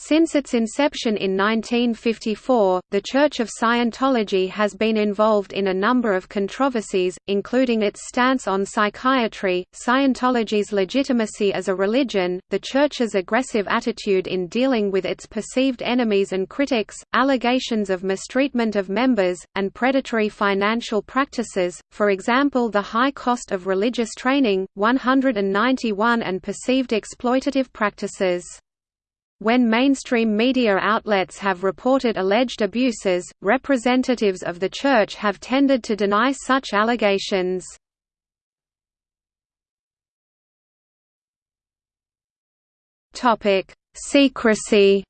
Since its inception in 1954, the Church of Scientology has been involved in a number of controversies, including its stance on psychiatry, Scientology's legitimacy as a religion, the Church's aggressive attitude in dealing with its perceived enemies and critics, allegations of mistreatment of members, and predatory financial practices, for example the high cost of religious training, 191 and perceived exploitative practices. When mainstream media outlets have reported alleged abuses, representatives of the Church have tended to deny such allegations. Secrecy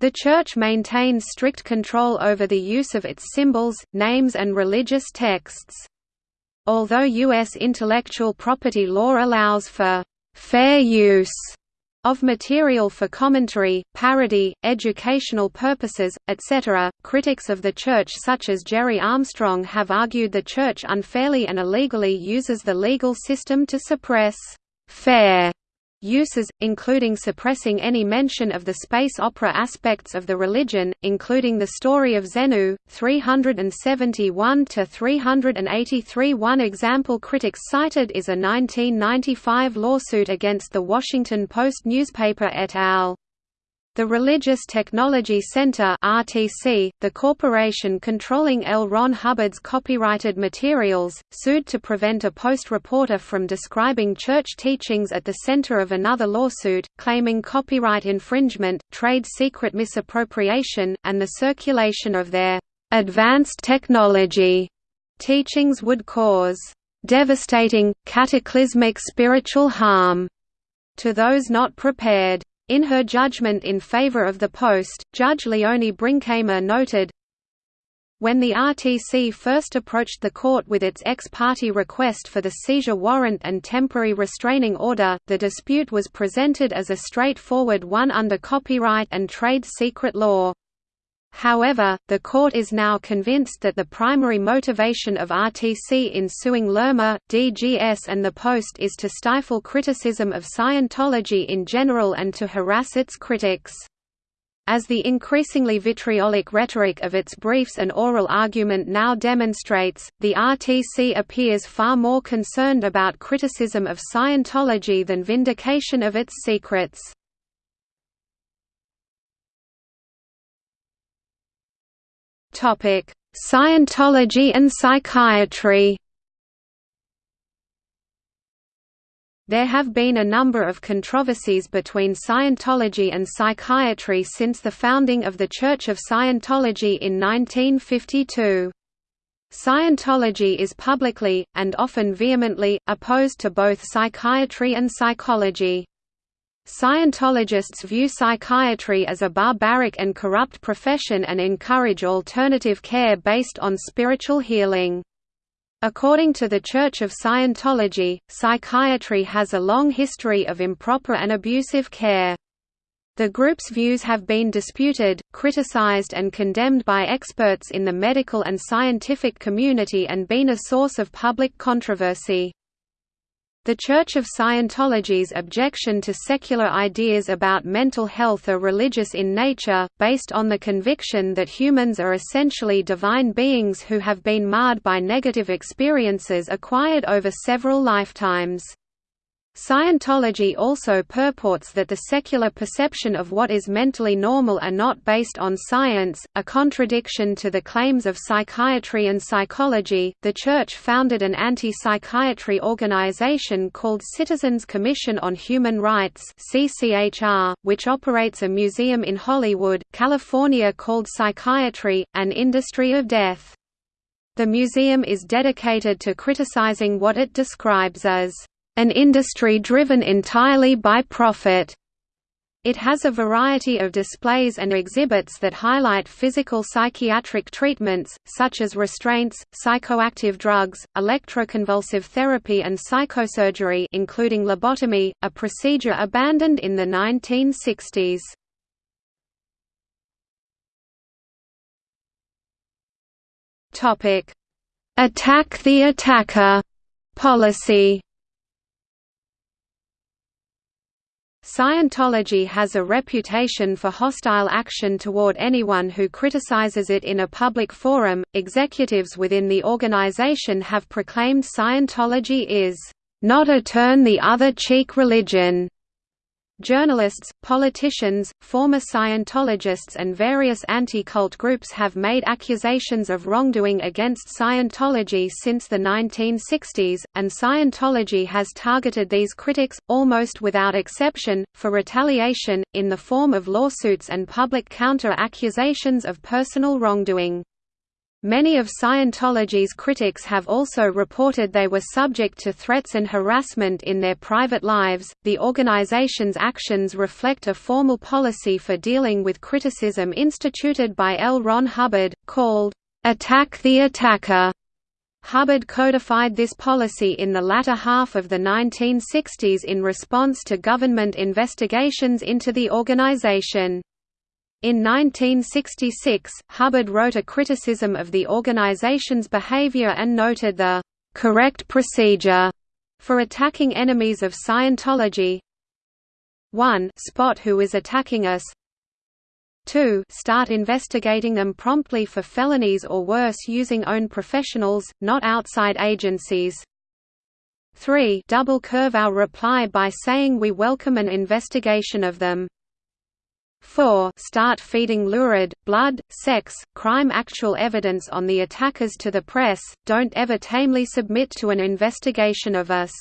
The Church maintains strict control over the use of its symbols, names and religious texts. Although U.S. intellectual property law allows for fair use of material for commentary, parody, educational purposes, etc. Critics of the Church such as Gerry Armstrong have argued the Church unfairly and illegally uses the legal system to suppress fair uses, including suppressing any mention of the space opera aspects of the religion, including the story of Xenu, 371–383 One example critics cited is a 1995 lawsuit against the Washington Post newspaper et al. The Religious Technology Center (RTC), the corporation controlling L. Ron Hubbard's copyrighted materials, sued to prevent a Post reporter from describing church teachings at the center of another lawsuit, claiming copyright infringement, trade secret misappropriation, and the circulation of their advanced technology teachings would cause devastating, cataclysmic spiritual harm to those not prepared. In her judgment in favor of the post, Judge Leonie Brinkema noted, when the RTC first approached the court with its ex parte request for the seizure warrant and temporary restraining order, the dispute was presented as a straightforward one under copyright and trade secret law. However, the court is now convinced that the primary motivation of RTC in suing Lerma, DGS and the Post is to stifle criticism of Scientology in general and to harass its critics. As the increasingly vitriolic rhetoric of its briefs and oral argument now demonstrates, the RTC appears far more concerned about criticism of Scientology than vindication of its secrets. Scientology and psychiatry. There have been a number of controversies between Scientology and psychiatry since the founding of the Church of Scientology in 1952. Scientology is publicly, and often vehemently, opposed to both psychiatry and psychology. Scientologists view psychiatry as a barbaric and corrupt profession and encourage alternative care based on spiritual healing. According to the Church of Scientology, psychiatry has a long history of improper and abusive care. The group's views have been disputed, criticized and condemned by experts in the medical and scientific community and been a source of public controversy. The Church of Scientology's objection to secular ideas about mental health are religious in nature, based on the conviction that humans are essentially divine beings who have been marred by negative experiences acquired over several lifetimes. Scientology also purports that the secular perception of what is mentally normal are not based on science, a contradiction to the claims of psychiatry and psychology. The Church founded an anti psychiatry organization called Citizens Commission on Human Rights, which operates a museum in Hollywood, California called Psychiatry, an Industry of Death. The museum is dedicated to criticizing what it describes as an industry driven entirely by profit. It has a variety of displays and exhibits that highlight physical psychiatric treatments, such as restraints, psychoactive drugs, electroconvulsive therapy and psychosurgery including lobotomy, a procedure abandoned in the 1960s. Attack the attacker policy Scientology has a reputation for hostile action toward anyone who criticizes it in a public forum. Executives within the organization have proclaimed Scientology is not a turn the other cheek religion Journalists, politicians, former Scientologists and various anti-cult groups have made accusations of wrongdoing against Scientology since the 1960s, and Scientology has targeted these critics, almost without exception, for retaliation, in the form of lawsuits and public counter-accusations of personal wrongdoing. Many of Scientology's critics have also reported they were subject to threats and harassment in their private lives. The organization's actions reflect a formal policy for dealing with criticism instituted by L. Ron Hubbard, called, Attack the Attacker. Hubbard codified this policy in the latter half of the 1960s in response to government investigations into the organization. In 1966, Hubbard wrote a criticism of the organization's behavior and noted the correct procedure for attacking enemies of Scientology. 1 spot who is attacking us. 2 start investigating them promptly for felonies or worse using own professionals, not outside agencies. 3 double curve our reply by saying we welcome an investigation of them 4 start feeding lurid, blood, sex, crime actual evidence on the attackers to the press, don't ever tamely submit to an investigation of us.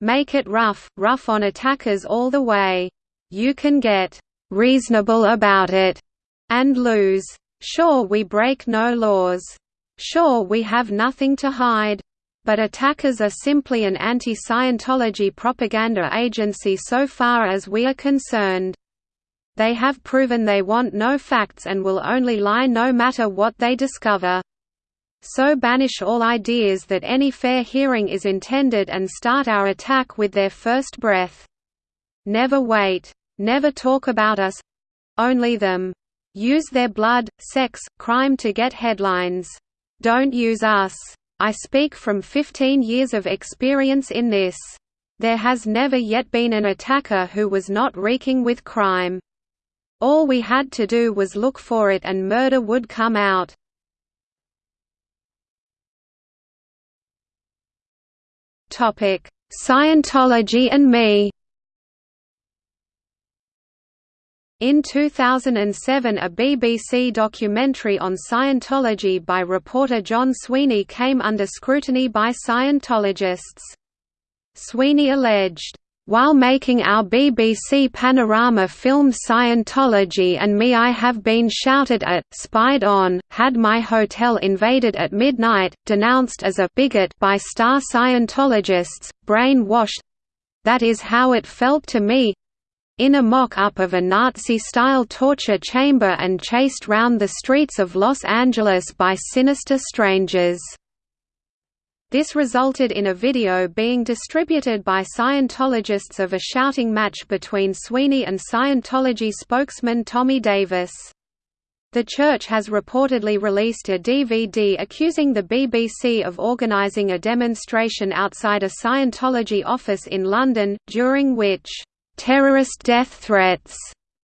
Make it rough, rough on attackers all the way. You can get reasonable about it and lose. Sure we break no laws. Sure we have nothing to hide. But attackers are simply an anti-Scientology propaganda agency so far as we are concerned. They have proven they want no facts and will only lie no matter what they discover. So banish all ideas that any fair hearing is intended and start our attack with their first breath. Never wait. Never talk about us—only them. Use their blood, sex, crime to get headlines. Don't use us. I speak from 15 years of experience in this. There has never yet been an attacker who was not reeking with crime. All we had to do was look for it and murder would come out. Scientology and me In 2007 a BBC documentary on Scientology by reporter John Sweeney came under scrutiny by Scientologists. Sweeney alleged, while making our BBC Panorama film Scientology and Me I have been shouted at, spied on, had my hotel invaded at midnight, denounced as a bigot by star Scientologists, brainwashed—that is how it felt to me, in a mock-up of a Nazi-style torture chamber and chased round the streets of Los Angeles by sinister strangers. This resulted in a video being distributed by Scientologists of a shouting match between Sweeney and Scientology spokesman Tommy Davis. The church has reportedly released a DVD accusing the BBC of organising a demonstration outside a Scientology office in London, during which, "...terrorist death threats,"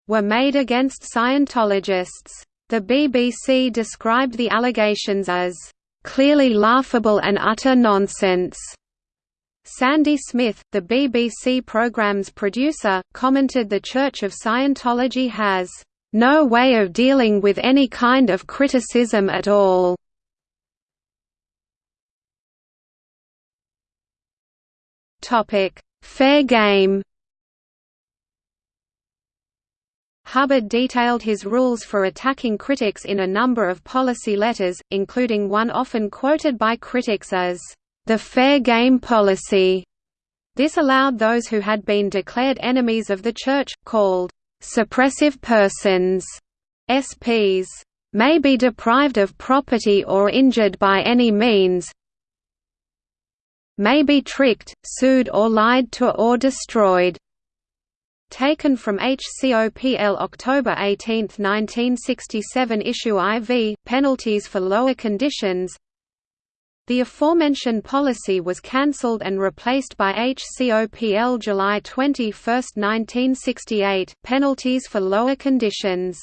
were made against Scientologists. The BBC described the allegations as clearly laughable and utter nonsense. Sandy Smith, the BBC program's producer, commented the Church of Scientology has no way of dealing with any kind of criticism at all. Topic: Fair game. Hubbard detailed his rules for attacking critics in a number of policy letters, including one often quoted by critics as, "...the fair game policy." This allowed those who had been declared enemies of the Church, called, "...suppressive persons", SPs, "...may be deprived of property or injured by any means may be tricked, sued or lied to or destroyed." Taken from HCOPL October 18, 1967 issue IV, Penalties for Lower Conditions The aforementioned policy was cancelled and replaced by HCOPL July 21, 1968 penalties for lower conditions.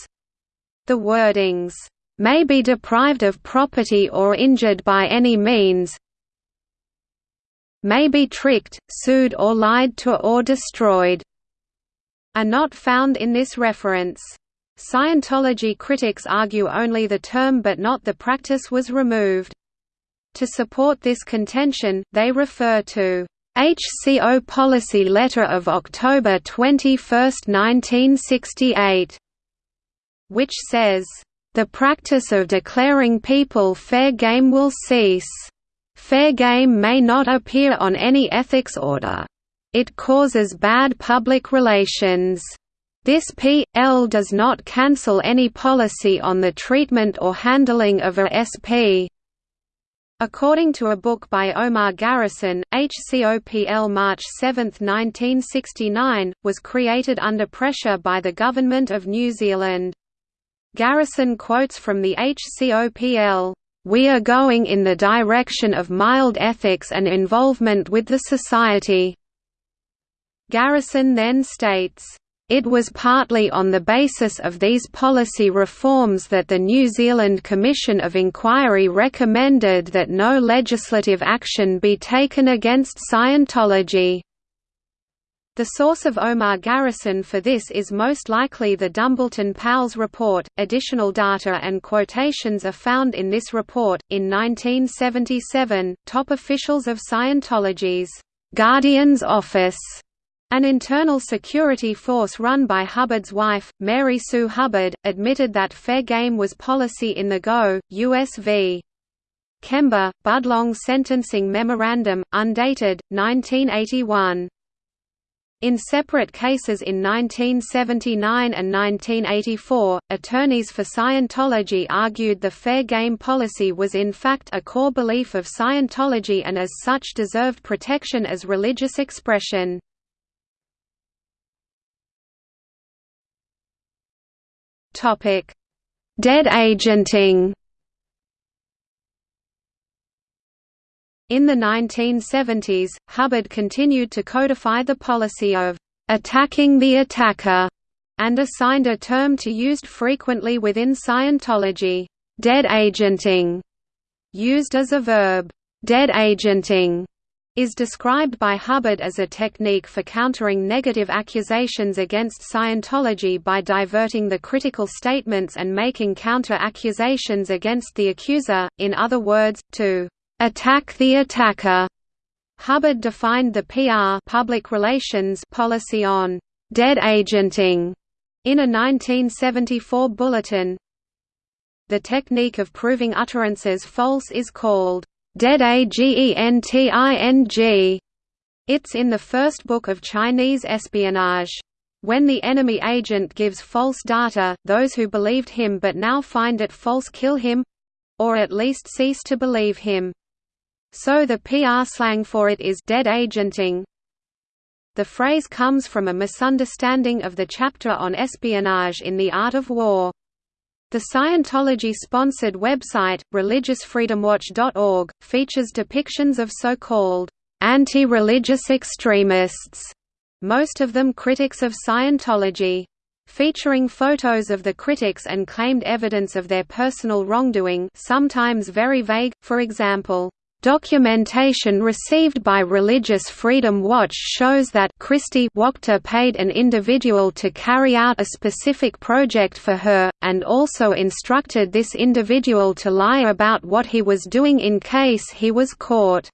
The wordings, "...may be deprived of property or injured by any means may be tricked, sued or lied to or destroyed," are not found in this reference. Scientology critics argue only the term but not the practice was removed. To support this contention, they refer to HCO Policy Letter of October 21, 1968, which says, "...the practice of declaring people fair game will cease. Fair game may not appear on any ethics order. It causes bad public relations." This P.L. does not cancel any policy on the treatment or handling of a SP, According to a book by Omar Garrison, HCOPL March 7, 1969, was created under pressure by the Government of New Zealand. Garrison quotes from the HCOPL, "...we are going in the direction of mild ethics and involvement with the society." Garrison then states, it was partly on the basis of these policy reforms that the New Zealand Commission of Inquiry recommended that no legislative action be taken against Scientology. The source of Omar Garrison for this is most likely the Dumbleton Powles report. Additional data and quotations are found in this report. In 1977, top officials of Scientology's Guardian's Office an internal security force run by Hubbard's wife, Mary Sue Hubbard, admitted that fair game was policy in the GO, US v. Kember, Budlong Sentencing Memorandum, undated, 1981. In separate cases in 1979 and 1984, attorneys for Scientology argued the fair game policy was in fact a core belief of Scientology and as such deserved protection as religious expression. Topic: Dead agenting. In the 1970s, Hubbard continued to codify the policy of attacking the attacker and assigned a term to used frequently within Scientology, dead agenting, used as a verb, dead agenting is described by Hubbard as a technique for countering negative accusations against Scientology by diverting the critical statements and making counter-accusations against the accuser, in other words, to «attack the attacker». Hubbard defined the PR public relations policy on «dead agenting» in a 1974 bulletin. The technique of proving utterances false is called Dead Agenting. It's in the first book of Chinese espionage. When the enemy agent gives false data, those who believed him but now find it false kill him—or at least cease to believe him. So the PR slang for it is dead agenting. The phrase comes from a misunderstanding of the chapter on espionage in The Art of War. The Scientology-sponsored website, religiousfreedomwatch.org, features depictions of so-called anti-religious extremists, most of them critics of Scientology. Featuring photos of the critics and claimed evidence of their personal wrongdoing sometimes very vague, for example, Documentation received by Religious Freedom Watch shows that Kristi Wachter paid an individual to carry out a specific project for her, and also instructed this individual to lie about what he was doing in case he was caught.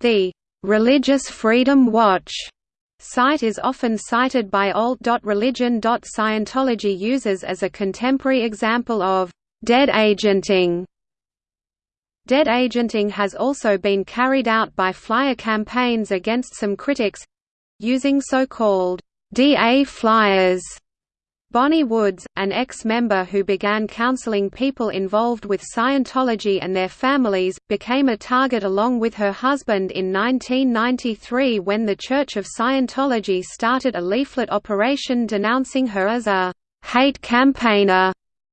The Religious Freedom Watch site is often cited by alt.religion.scientology users as a contemporary example of dead agenting Dead agenting has also been carried out by flyer campaigns against some critics—using so-called DA flyers. Bonnie Woods, an ex-member who began counseling people involved with Scientology and their families, became a target along with her husband in 1993 when the Church of Scientology started a leaflet operation denouncing her as a «hate campaigner»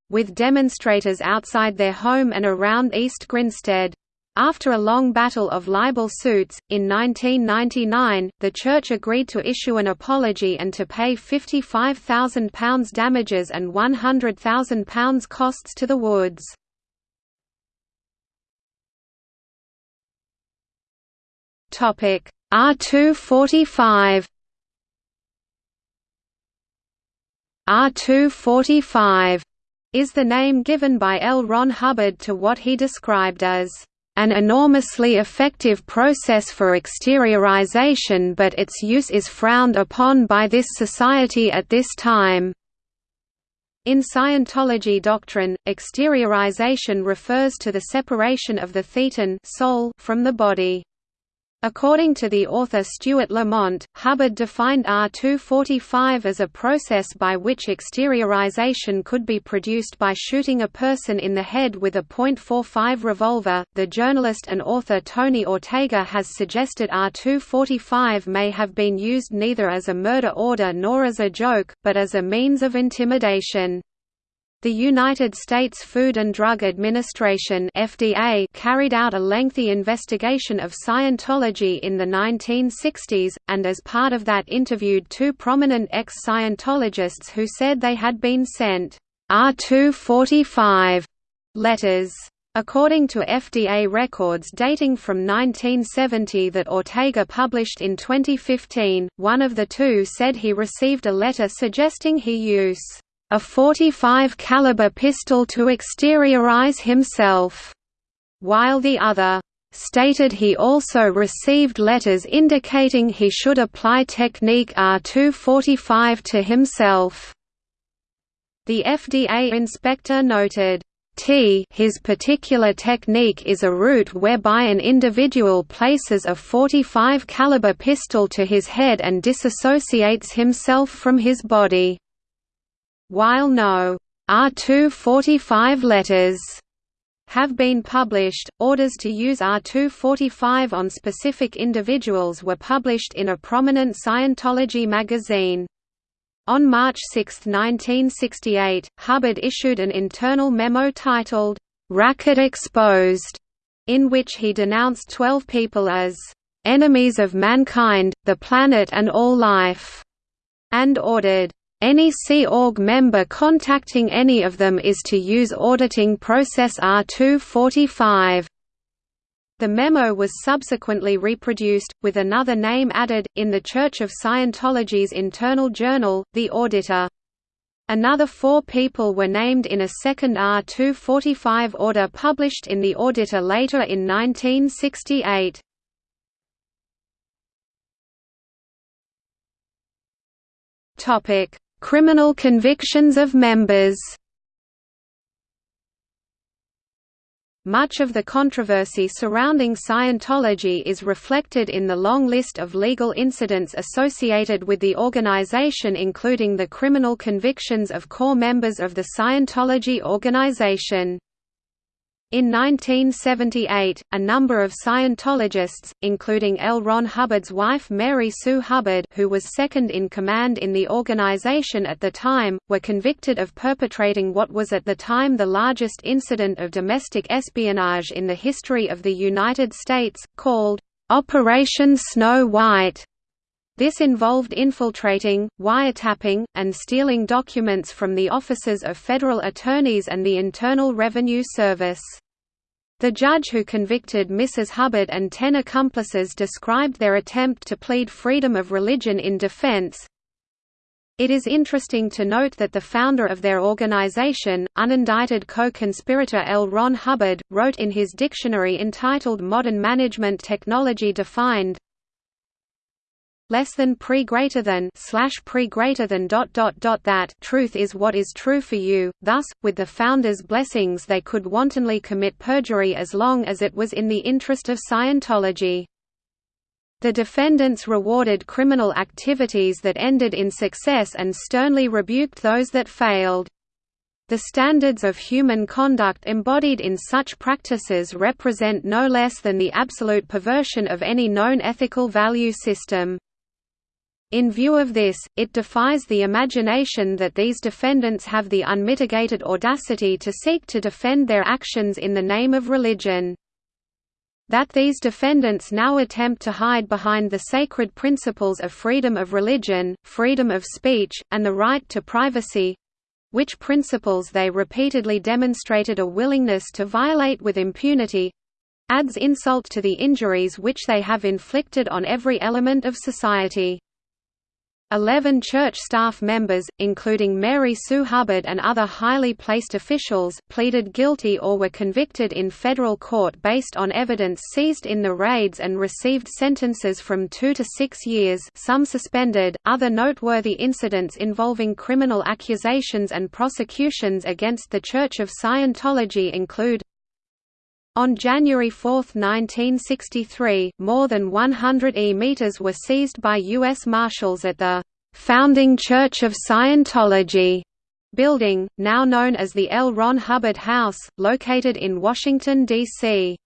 with demonstrators outside their home and around East Grinstead. After a long battle of libel suits, in 1999, the Church agreed to issue an apology and to pay £55,000 damages and £100,000 costs to the Woods. R245 R245 is the name given by L. Ron Hubbard to what he described as an enormously effective process for exteriorization but its use is frowned upon by this society at this time. In Scientology doctrine, exteriorization refers to the separation of the thetan soul from the body. According to the author Stuart Lamont, Hubbard defined R245 as a process by which exteriorization could be produced by shooting a person in the head with a .45 revolver. The journalist and author Tony Ortega has suggested R245 may have been used neither as a murder order nor as a joke, but as a means of intimidation. The United States Food and Drug Administration (FDA) carried out a lengthy investigation of Scientology in the 1960s, and as part of that interviewed two prominent ex-Scientologists who said they had been sent R245 letters. According to FDA records dating from 1970 that Ortega published in 2015, one of the two said he received a letter suggesting he use a 45 caliber pistol to exteriorize himself, while the other stated he also received letters indicating he should apply technique R245 to himself. The FDA inspector noted, T his particular technique is a route whereby an individual places a 45 caliber pistol to his head and disassociates himself from his body. While no R245 letters have been published, orders to use R245 on specific individuals were published in a prominent Scientology magazine. On March 6, 1968, Hubbard issued an internal memo titled, "'Racket Exposed", in which he denounced 12 people as, "'enemies of mankind, the planet and all life", and ordered, any Sea Org member contacting any of them is to use auditing process R245. The memo was subsequently reproduced, with another name added, in the Church of Scientology's internal journal, The Auditor. Another four people were named in a second R245 order published in The Auditor later in 1968. Topic: Criminal convictions of members Much of the controversy surrounding Scientology is reflected in the long list of legal incidents associated with the organization including the criminal convictions of core members of the Scientology organization. In 1978, a number of Scientologists, including L. Ron Hubbard's wife Mary Sue Hubbard who was second in command in the organization at the time, were convicted of perpetrating what was at the time the largest incident of domestic espionage in the history of the United States, called, "'Operation Snow White'". This involved infiltrating, wiretapping, and stealing documents from the offices of federal attorneys and the Internal Revenue Service. The judge who convicted Mrs. Hubbard and ten accomplices described their attempt to plead freedom of religion in defense. It is interesting to note that the founder of their organization, unindicted co-conspirator L. Ron Hubbard, wrote in his dictionary entitled Modern Management Technology Defined, less than pre greater than slash pre greater than dot dot dot that truth is what is true for you thus with the founders blessings they could wantonly commit perjury as long as it was in the interest of Scientology the defendants rewarded criminal activities that ended in success and sternly rebuked those that failed the standards of human conduct embodied in such practices represent no less than the absolute perversion of any known ethical value system. In view of this, it defies the imagination that these defendants have the unmitigated audacity to seek to defend their actions in the name of religion. That these defendants now attempt to hide behind the sacred principles of freedom of religion, freedom of speech, and the right to privacy which principles they repeatedly demonstrated a willingness to violate with impunity adds insult to the injuries which they have inflicted on every element of society. Eleven church staff members, including Mary Sue Hubbard and other highly placed officials, pleaded guilty or were convicted in federal court based on evidence seized in the raids and received sentences from two to six years some suspended. Other noteworthy incidents involving criminal accusations and prosecutions against the Church of Scientology include on January 4, 1963, more than 100 e-meters were seized by U.S. Marshals at the "'Founding Church of Scientology' building, now known as the L. Ron Hubbard House, located in Washington, D.C.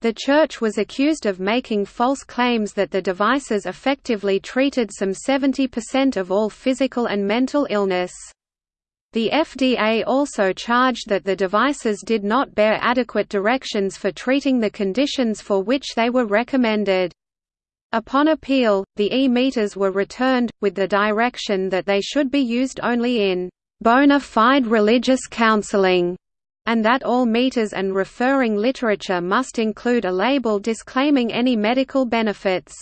The church was accused of making false claims that the devices effectively treated some 70% of all physical and mental illness. The FDA also charged that the devices did not bear adequate directions for treating the conditions for which they were recommended. Upon appeal, the e-meters were returned, with the direction that they should be used only in bona fide religious counseling, and that all meters and referring literature must include a label disclaiming any medical benefits.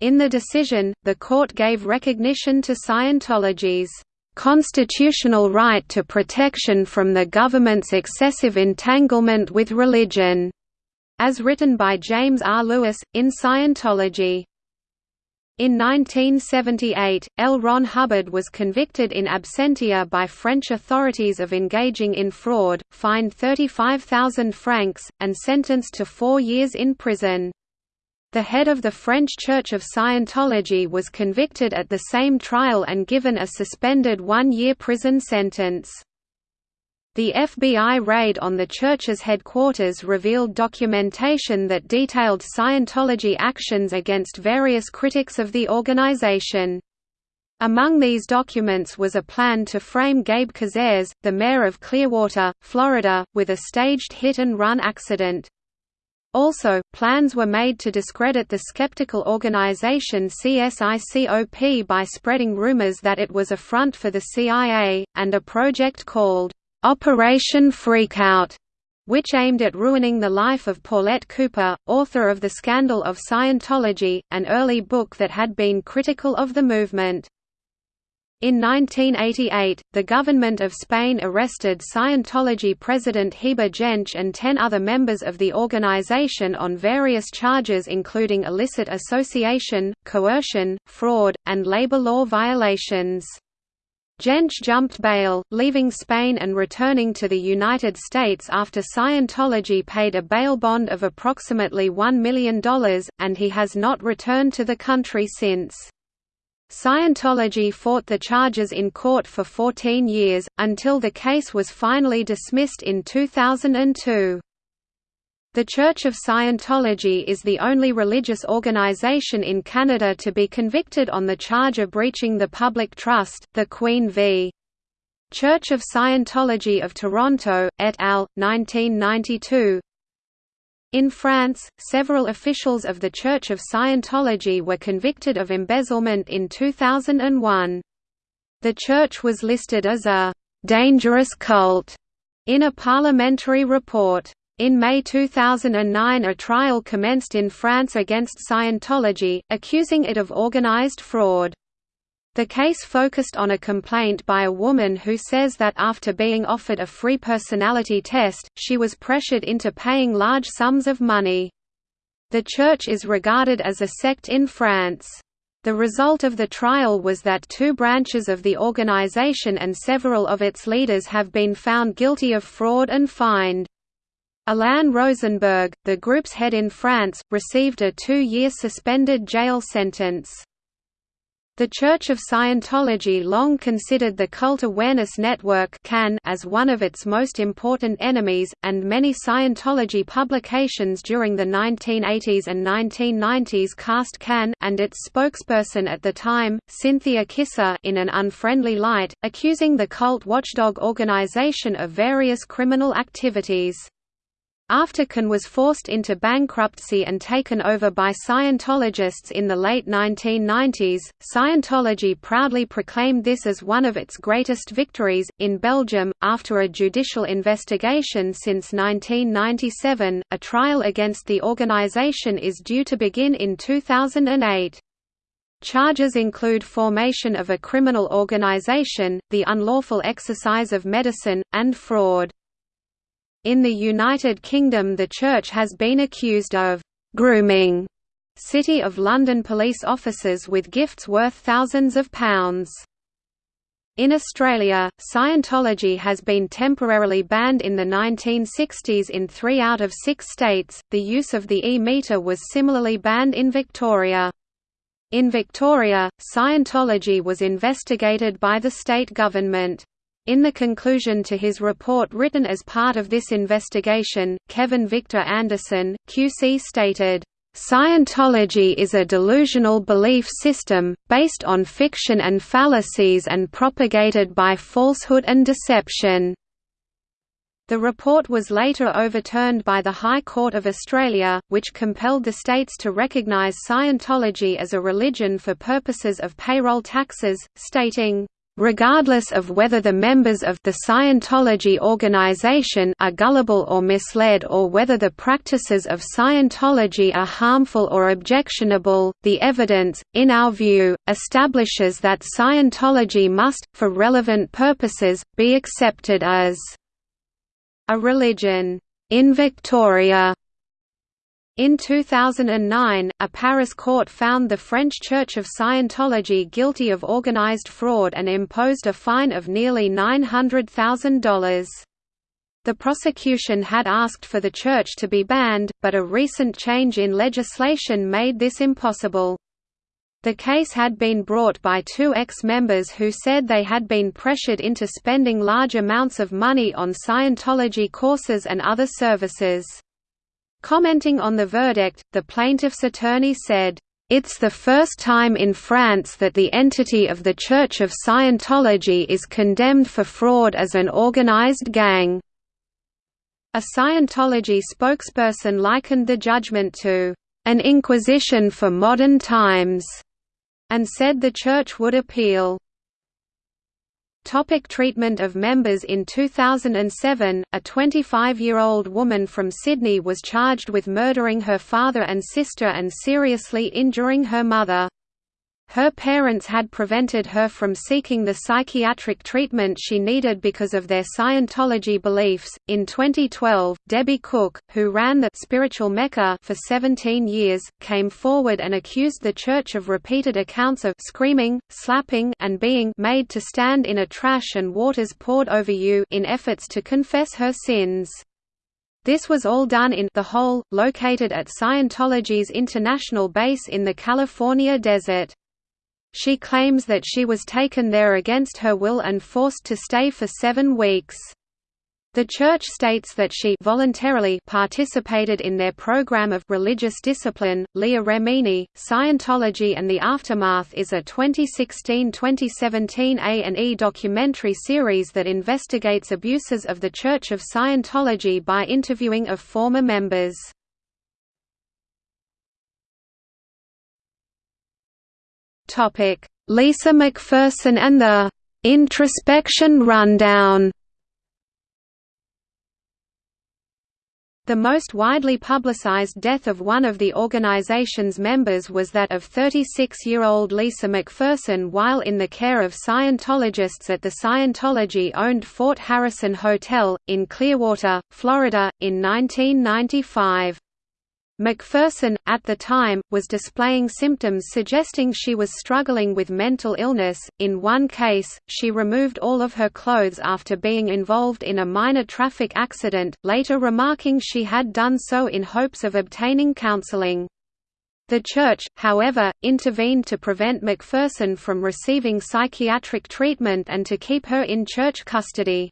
In the decision, the court gave recognition to Scientology's constitutional right to protection from the government's excessive entanglement with religion, as written by James R. Lewis, in Scientology. In 1978, L. Ron Hubbard was convicted in absentia by French authorities of engaging in fraud, fined 35,000 francs, and sentenced to four years in prison. The head of the French Church of Scientology was convicted at the same trial and given a suspended one-year prison sentence. The FBI raid on the church's headquarters revealed documentation that detailed Scientology actions against various critics of the organization. Among these documents was a plan to frame Gabe Cazares, the mayor of Clearwater, Florida, with a staged hit-and-run accident. Also, plans were made to discredit the skeptical organization CSICOP by spreading rumors that it was a front for the CIA, and a project called, "'Operation Freakout' which aimed at ruining the life of Paulette Cooper, author of The Scandal of Scientology, an early book that had been critical of the movement. In 1988, the government of Spain arrested Scientology president Heber Jentzsch and ten other members of the organization on various charges including illicit association, coercion, fraud, and labor law violations. Jentzsch jumped bail, leaving Spain and returning to the United States after Scientology paid a bail bond of approximately $1 million, and he has not returned to the country since. Scientology fought the charges in court for 14 years, until the case was finally dismissed in 2002. The Church of Scientology is the only religious organization in Canada to be convicted on the charge of breaching the public trust, the Queen v. Church of Scientology of Toronto, et al., 1992, in France, several officials of the Church of Scientology were convicted of embezzlement in 2001. The church was listed as a «dangerous cult» in a parliamentary report. In May 2009 a trial commenced in France against Scientology, accusing it of organized fraud. The case focused on a complaint by a woman who says that after being offered a free personality test, she was pressured into paying large sums of money. The church is regarded as a sect in France. The result of the trial was that two branches of the organization and several of its leaders have been found guilty of fraud and fined. Alain Rosenberg, the group's head in France, received a two-year suspended jail sentence. The Church of Scientology long considered the Cult Awareness Network as one of its most important enemies, and many Scientology publications during the 1980s and 1990s cast CAN and its spokesperson at the time, Cynthia Kisser in an unfriendly light, accusing the cult watchdog organization of various criminal activities. After CAN was forced into bankruptcy and taken over by Scientologists in the late 1990s, Scientology proudly proclaimed this as one of its greatest victories. In Belgium, after a judicial investigation since 1997, a trial against the organization is due to begin in 2008. Charges include formation of a criminal organization, the unlawful exercise of medicine, and fraud. In the United Kingdom the Church has been accused of «grooming» City of London police officers with gifts worth thousands of pounds. In Australia, Scientology has been temporarily banned in the 1960s in three out of six states. The use of the e-meter was similarly banned in Victoria. In Victoria, Scientology was investigated by the state government. In the conclusion to his report written as part of this investigation, Kevin Victor Anderson, QC stated, Scientology is a delusional belief system, based on fiction and fallacies and propagated by falsehood and deception. The report was later overturned by the High Court of Australia, which compelled the states to recognise Scientology as a religion for purposes of payroll taxes, stating, regardless of whether the members of the Scientology organization are gullible or misled or whether the practices of Scientology are harmful or objectionable, the evidence, in our view, establishes that Scientology must, for relevant purposes, be accepted as a religion. In Victoria, in 2009, a Paris court found the French Church of Scientology guilty of organized fraud and imposed a fine of nearly $900,000. The prosecution had asked for the church to be banned, but a recent change in legislation made this impossible. The case had been brought by two ex-members who said they had been pressured into spending large amounts of money on Scientology courses and other services. Commenting on the verdict, the plaintiff's attorney said, "...it's the first time in France that the entity of the Church of Scientology is condemned for fraud as an organized gang." A Scientology spokesperson likened the judgment to, "...an inquisition for modern times," and said the Church would appeal. Topic treatment of members In 2007, a 25-year-old woman from Sydney was charged with murdering her father and sister and seriously injuring her mother. Her parents had prevented her from seeking the psychiatric treatment she needed because of their Scientology beliefs. In 2012, Debbie Cook, who ran the Spiritual Mecca for 17 years, came forward and accused the church of repeated accounts of screaming, slapping, and being made to stand in a trash and waters poured over you in efforts to confess her sins. This was all done in the hole, located at Scientology's international base in the California desert. She claims that she was taken there against her will and forced to stay for seven weeks. The Church states that she voluntarily participated in their program of religious discipline. Leah Remini, Scientology and the Aftermath is a 2016-2017 A&E documentary series that investigates abuses of the Church of Scientology by interviewing of former members. Lisa McPherson and the «introspection rundown» The most widely publicized death of one of the organization's members was that of 36-year-old Lisa McPherson while in the care of Scientologists at the Scientology-owned Fort Harrison Hotel, in Clearwater, Florida, in 1995. McPherson, at the time, was displaying symptoms suggesting she was struggling with mental illness. In one case, she removed all of her clothes after being involved in a minor traffic accident, later remarking she had done so in hopes of obtaining counseling. The church, however, intervened to prevent McPherson from receiving psychiatric treatment and to keep her in church custody.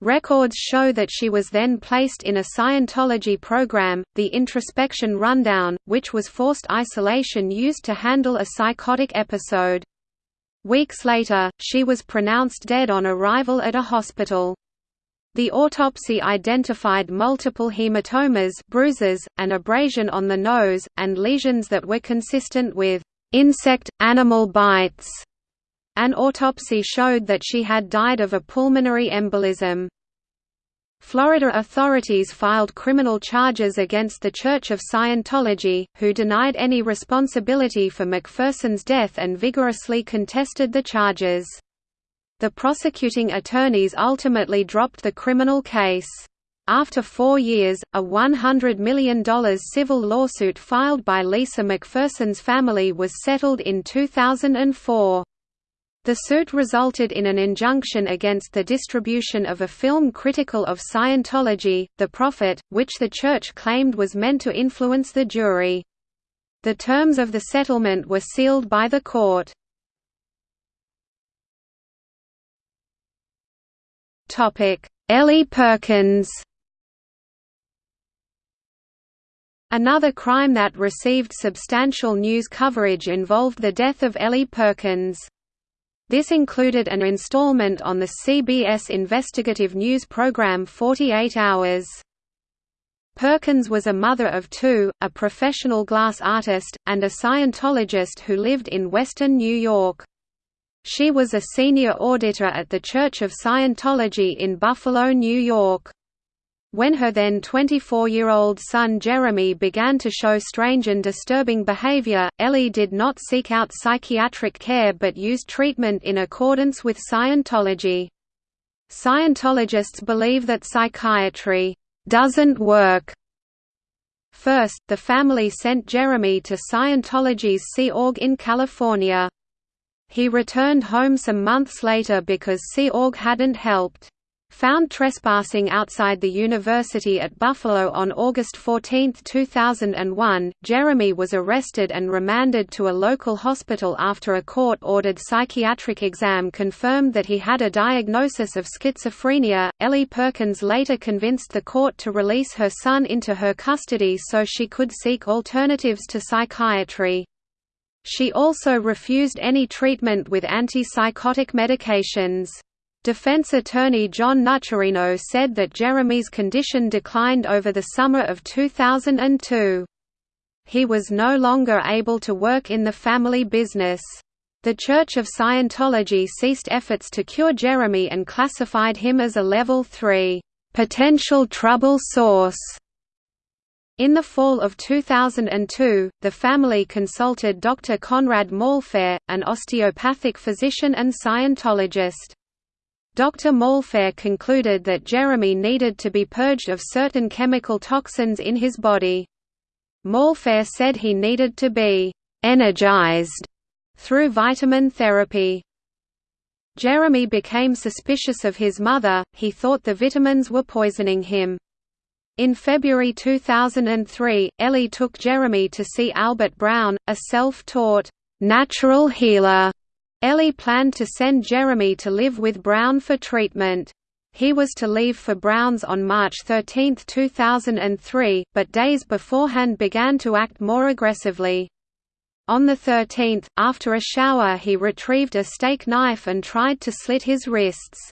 Records show that she was then placed in a Scientology program, the Introspection Rundown, which was forced isolation used to handle a psychotic episode. Weeks later, she was pronounced dead on arrival at a hospital. The autopsy identified multiple hematomas bruises, an abrasion on the nose, and lesions that were consistent with insect-animal bites. An autopsy showed that she had died of a pulmonary embolism. Florida authorities filed criminal charges against the Church of Scientology, who denied any responsibility for McPherson's death and vigorously contested the charges. The prosecuting attorneys ultimately dropped the criminal case. After four years, a $100 million civil lawsuit filed by Lisa McPherson's family was settled in 2004. The suit resulted in an injunction against the distribution of a film critical of Scientology, The Prophet, which the church claimed was meant to influence the jury. The terms of the settlement were sealed by the court. Ellie Perkins Another crime that received substantial news coverage involved the death of Ellie Perkins. This included an installment on the CBS investigative news program 48 Hours. Perkins was a mother of two, a professional glass artist, and a Scientologist who lived in western New York. She was a senior auditor at the Church of Scientology in Buffalo, New York. When her then 24-year-old son Jeremy began to show strange and disturbing behavior, Ellie did not seek out psychiatric care but used treatment in accordance with Scientology. Scientologists believe that psychiatry doesn't work. First, the family sent Jeremy to Scientology's Sea Org in California. He returned home some months later because Sea Org hadn't helped. Found trespassing outside the university at Buffalo on August 14, 2001, Jeremy was arrested and remanded to a local hospital after a court-ordered psychiatric exam confirmed that he had a diagnosis of schizophrenia. Ellie Perkins later convinced the court to release her son into her custody so she could seek alternatives to psychiatry. She also refused any treatment with antipsychotic medications. Defense attorney John Nuchereno said that Jeremy's condition declined over the summer of 2002. He was no longer able to work in the family business. The Church of Scientology ceased efforts to cure Jeremy and classified him as a Level 3, "...potential trouble source." In the fall of 2002, the family consulted Dr. Conrad Maulfair, an osteopathic physician and Scientologist. Dr. Maulfair concluded that Jeremy needed to be purged of certain chemical toxins in his body. Maulfair said he needed to be «energized» through vitamin therapy. Jeremy became suspicious of his mother, he thought the vitamins were poisoning him. In February 2003, Ellie took Jeremy to see Albert Brown, a self-taught, natural healer. Ellie planned to send Jeremy to live with Brown for treatment. He was to leave for Brown's on March 13, 2003, but days beforehand began to act more aggressively. On the 13th, after a shower he retrieved a steak knife and tried to slit his wrists.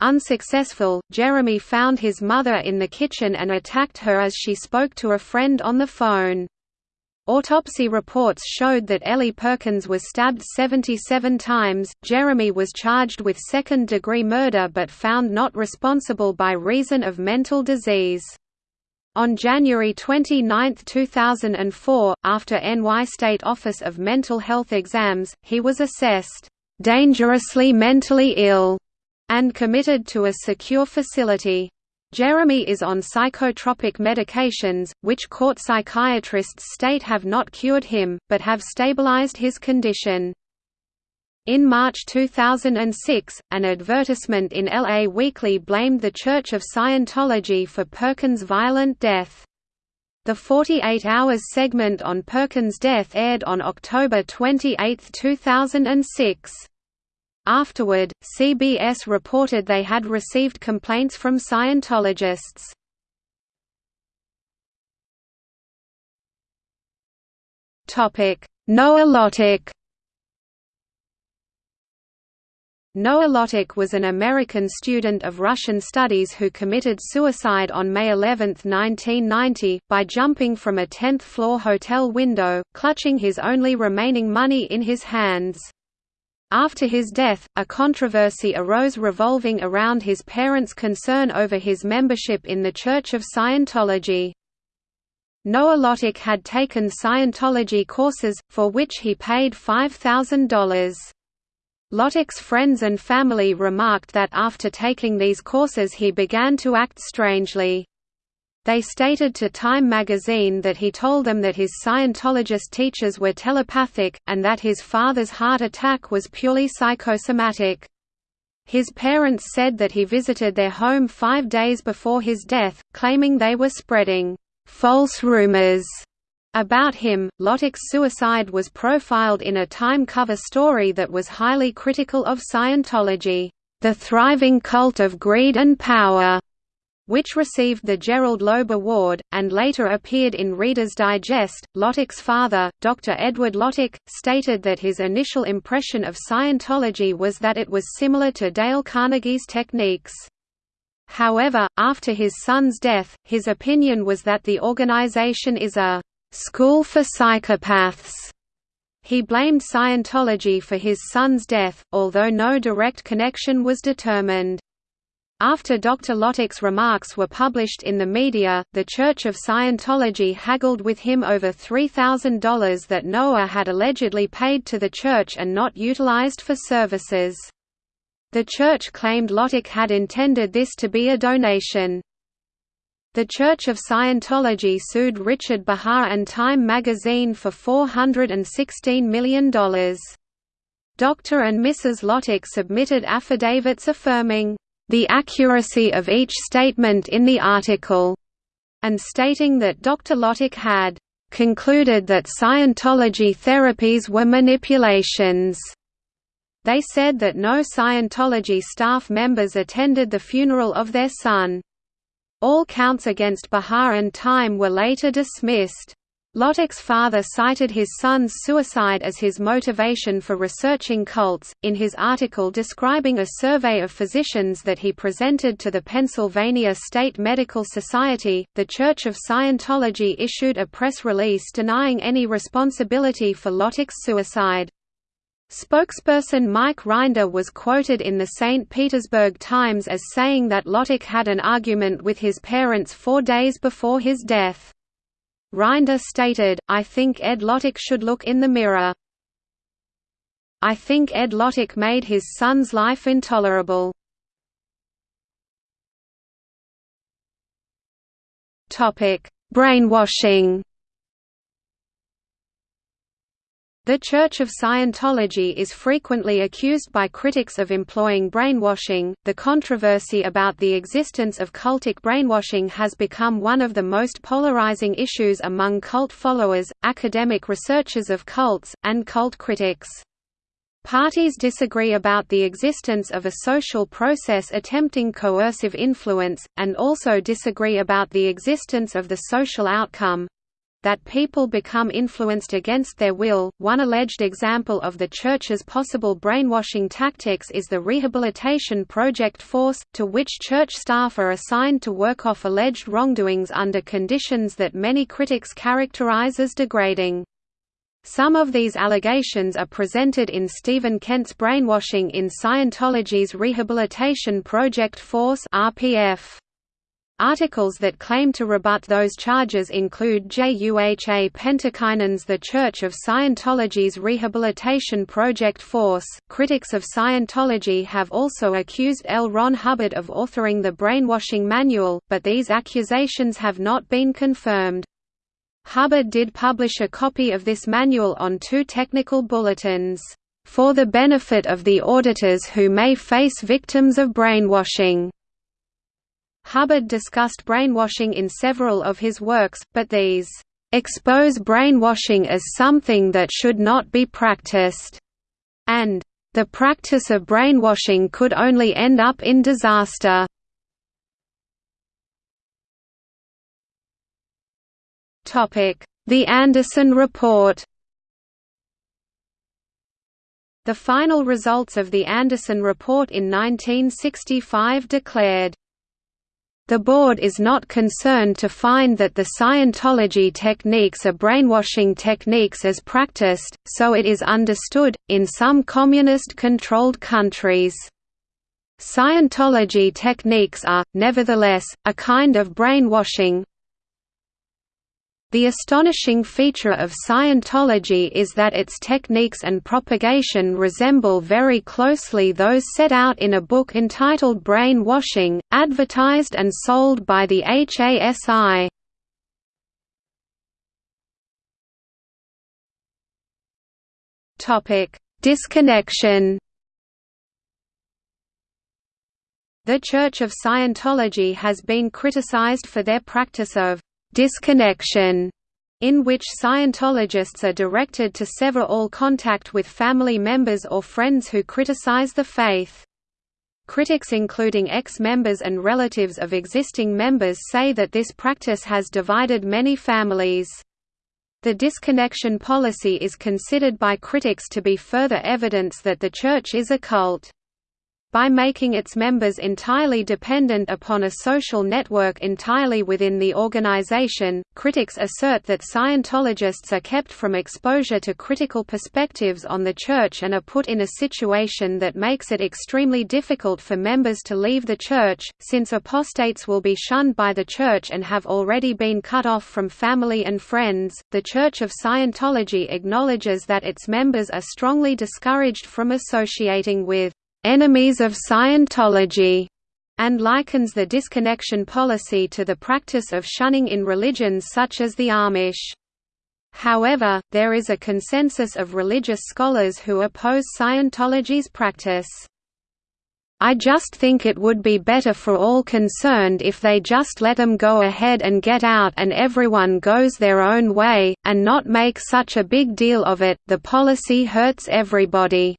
Unsuccessful, Jeremy found his mother in the kitchen and attacked her as she spoke to a friend on the phone. Autopsy reports showed that Ellie Perkins was stabbed 77 times. Jeremy was charged with second degree murder but found not responsible by reason of mental disease. On January 29, 2004, after NY State Office of Mental Health exams, he was assessed dangerously mentally ill and committed to a secure facility. Jeremy is on psychotropic medications, which court psychiatrists state have not cured him, but have stabilized his condition. In March 2006, an advertisement in LA Weekly blamed the Church of Scientology for Perkins' violent death. The 48 Hours segment on Perkins' death aired on October 28, 2006. Afterward, CBS reported they had received complaints from Scientologists. Noah Lottick Noah Lottick was an American student of Russian studies who committed suicide on May 11, 1990, by jumping from a 10th-floor hotel window, clutching his only remaining money in his hands. After his death, a controversy arose revolving around his parents' concern over his membership in the Church of Scientology. Noah Lottick had taken Scientology courses, for which he paid $5,000. Lottick's friends and family remarked that after taking these courses he began to act strangely. They stated to Time magazine that he told them that his Scientologist teachers were telepathic, and that his father's heart attack was purely psychosomatic. His parents said that he visited their home five days before his death, claiming they were spreading false rumors about him, Lottick's suicide was profiled in a Time cover story that was highly critical of Scientology, "...the thriving cult of greed and power." Which received the Gerald Loeb Award, and later appeared in Reader's Digest. Lottick's father, Dr. Edward Lottick, stated that his initial impression of Scientology was that it was similar to Dale Carnegie's techniques. However, after his son's death, his opinion was that the organization is a school for psychopaths. He blamed Scientology for his son's death, although no direct connection was determined. After Dr. Lottick's remarks were published in the media, the Church of Scientology haggled with him over $3,000 that Noah had allegedly paid to the church and not utilized for services. The church claimed Lottick had intended this to be a donation. The Church of Scientology sued Richard Behar and Time magazine for $416 million. Dr. and Mrs. Lottick submitted affidavits affirming, "...the accuracy of each statement in the article," and stating that Dr. Lottick had concluded that Scientology therapies were manipulations. They said that no Scientology staff members attended the funeral of their son. All counts against Behar and Time were later dismissed. Lottick's father cited his son's suicide as his motivation for researching cults. In his article describing a survey of physicians that he presented to the Pennsylvania State Medical Society, the Church of Scientology issued a press release denying any responsibility for Lottick's suicide. Spokesperson Mike Rinder was quoted in the St. Petersburg Times as saying that Lottick had an argument with his parents four days before his death. Rinder stated, I think Ed Lottick should look in the mirror. I think Ed Lottick made his son's life intolerable. Brainwashing The Church of Scientology is frequently accused by critics of employing brainwashing. The controversy about the existence of cultic brainwashing has become one of the most polarizing issues among cult followers, academic researchers of cults, and cult critics. Parties disagree about the existence of a social process attempting coercive influence, and also disagree about the existence of the social outcome, that people become influenced against their will. One alleged example of the Church's possible brainwashing tactics is the Rehabilitation Project Force, to which church staff are assigned to work off alleged wrongdoings under conditions that many critics characterize as degrading. Some of these allegations are presented in Stephen Kent's Brainwashing in Scientology's Rehabilitation Project Force RPF. Articles that claim to rebut those charges include JUHA Pentikäinen's The Church of Scientology's Rehabilitation Project Force. Critics of Scientology have also accused L. Ron Hubbard of authoring the Brainwashing Manual, but these accusations have not been confirmed. Hubbard did publish a copy of this manual on two technical bulletins, for the benefit of the auditors who may face victims of brainwashing. Hubbard discussed brainwashing in several of his works, but these expose brainwashing as something that should not be practiced, and the practice of brainwashing could only end up in disaster. The Anderson Report The final results of the Anderson Report in 1965 declared, the board is not concerned to find that the Scientology techniques are brainwashing techniques as practiced, so it is understood, in some communist-controlled countries. Scientology techniques are, nevertheless, a kind of brainwashing, the astonishing feature of Scientology is that its techniques and propagation resemble very closely those set out in a book entitled Brainwashing, advertised and sold by the HASI. Disconnection The Church of Scientology has been criticized for their practice of disconnection, in which Scientologists are directed to sever all contact with family members or friends who criticize the faith. Critics including ex-members and relatives of existing members say that this practice has divided many families. The disconnection policy is considered by critics to be further evidence that the Church is a cult. By making its members entirely dependent upon a social network entirely within the organization, critics assert that Scientologists are kept from exposure to critical perspectives on the Church and are put in a situation that makes it extremely difficult for members to leave the Church, since apostates will be shunned by the Church and have already been cut off from family and friends. The Church of Scientology acknowledges that its members are strongly discouraged from associating with enemies of Scientology, and likens the disconnection policy to the practice of shunning in religions such as the Amish. However, there is a consensus of religious scholars who oppose Scientology's practice. I just think it would be better for all concerned if they just let them go ahead and get out and everyone goes their own way, and not make such a big deal of it, the policy hurts everybody.